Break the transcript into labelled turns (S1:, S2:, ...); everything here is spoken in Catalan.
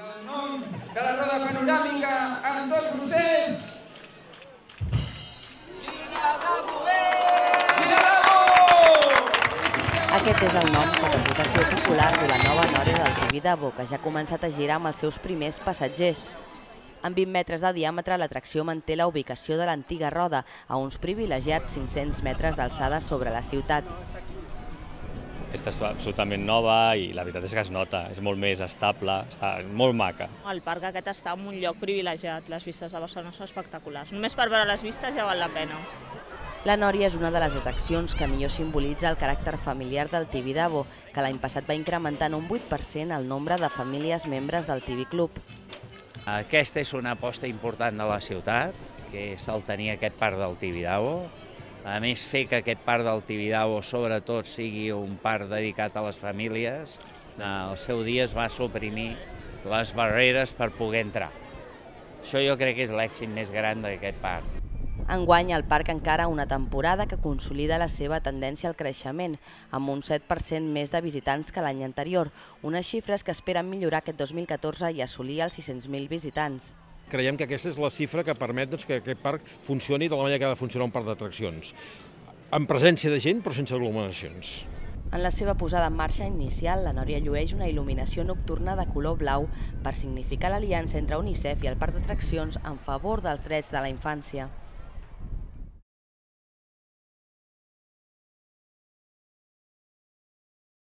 S1: El nom de la roda panoràmica amb tot procés.
S2: Aquest és el nom de reputació popular de la nova Nòria del Tibidabo, que ja ha començat a girar amb els seus primers passatgers. Amb 20 metres de diàmetre, l'atracció manté la ubicació de l'antiga roda, a uns privilegiats 500 metres d'alçada sobre la ciutat.
S3: Aquesta és absolutament nova i la veritat és que es nota, és molt més estable, està molt maca.
S4: El parc aquest està en un lloc privilegiat, les vistes de Barcelona són espectaculars. Només per veure les vistes ja val la pena.
S2: La Nòria és una de les atraccions que millor simbolitza el caràcter familiar del Tibidabo, que l'any passat va incrementar en un 8% el nombre de famílies membres del Tibi Club.
S5: Aquesta és una aposta important de la ciutat, que és el tenir aquest parc del Tibidabo. A més, fer que aquest parc del Tibidabo, sobretot, sigui un parc dedicat a les famílies, al seu dia es va suprimir les barreres per poder entrar. Això jo crec que és l'èxit més gran d'aquest parc.
S2: Enguany, el parc encara una temporada que consolida la seva tendència al creixement, amb un 7% més de visitants que l'any anterior, unes xifres que esperen millorar aquest 2014 i assolir els 600.000 visitants.
S6: Creiem que aquesta és la xifra que permet doncs, que aquest parc funcioni de la manera que ha de funcionar un parc d'atraccions, amb presència de gent però sense aglomeracions.
S2: En la seva posada en marxa inicial, la Nòria llueix una il·luminació nocturna de color blau per significar l'aliança entre UNICEF i el parc d'atraccions en favor dels drets de la infància.